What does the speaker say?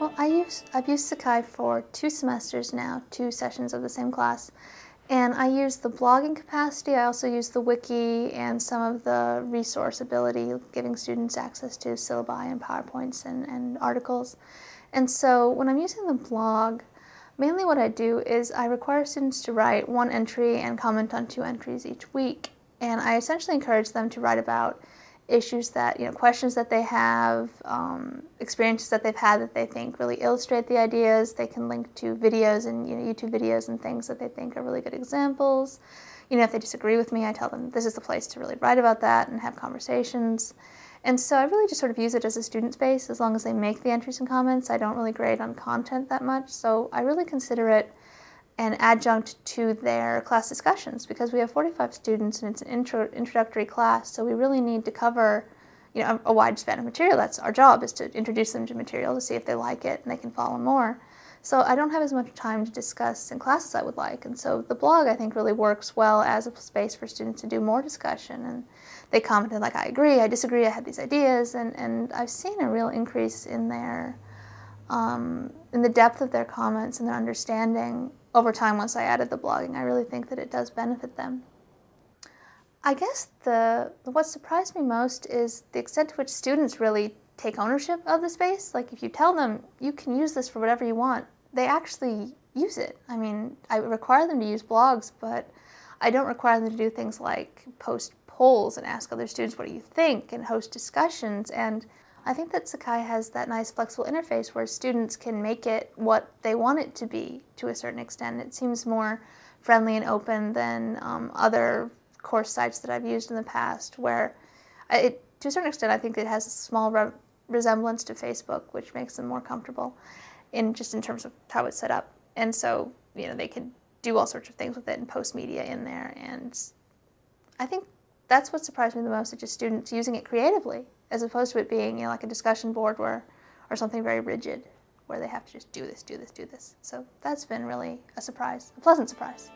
Well, I use, I've used Sakai for two semesters now, two sessions of the same class. And I use the blogging capacity, I also use the wiki and some of the resource ability, giving students access to syllabi and PowerPoints and, and articles. And so when I'm using the blog, mainly what I do is I require students to write one entry and comment on two entries each week. And I essentially encourage them to write about issues that, you know, questions that they have, um, experiences that they've had that they think really illustrate the ideas. They can link to videos and, you know, YouTube videos and things that they think are really good examples. You know, if they disagree with me, I tell them this is the place to really write about that and have conversations. And so I really just sort of use it as a student space as long as they make the entries and comments. I don't really grade on content that much, so I really consider it an adjunct to their class discussions because we have 45 students and it's an intro, introductory class, so we really need to cover you know, a, a wide span of material. That's our job is to introduce them to material to see if they like it and they can follow more. So I don't have as much time to discuss in class as I would like, and so the blog I think really works well as a space for students to do more discussion. And they commented like, I agree, I disagree, I had these ideas, and, and I've seen a real increase in their um, in the depth of their comments and their understanding over time once I added the blogging. I really think that it does benefit them. I guess the what surprised me most is the extent to which students really take ownership of the space. Like if you tell them you can use this for whatever you want, they actually use it. I mean, I require them to use blogs, but I don't require them to do things like post polls and ask other students what do you think and host discussions and I think that Sakai has that nice flexible interface where students can make it what they want it to be to a certain extent. It seems more friendly and open than um, other course sites that I've used in the past where it, to a certain extent I think it has a small re resemblance to Facebook which makes them more comfortable in just in terms of how it's set up. And so, you know, they can do all sorts of things with it and post media in there and I think that's what surprised me the most, is just students using it creatively as opposed to it being, you know, like a discussion board where, or something very rigid where they have to just do this, do this, do this. So that's been really a surprise, a pleasant surprise.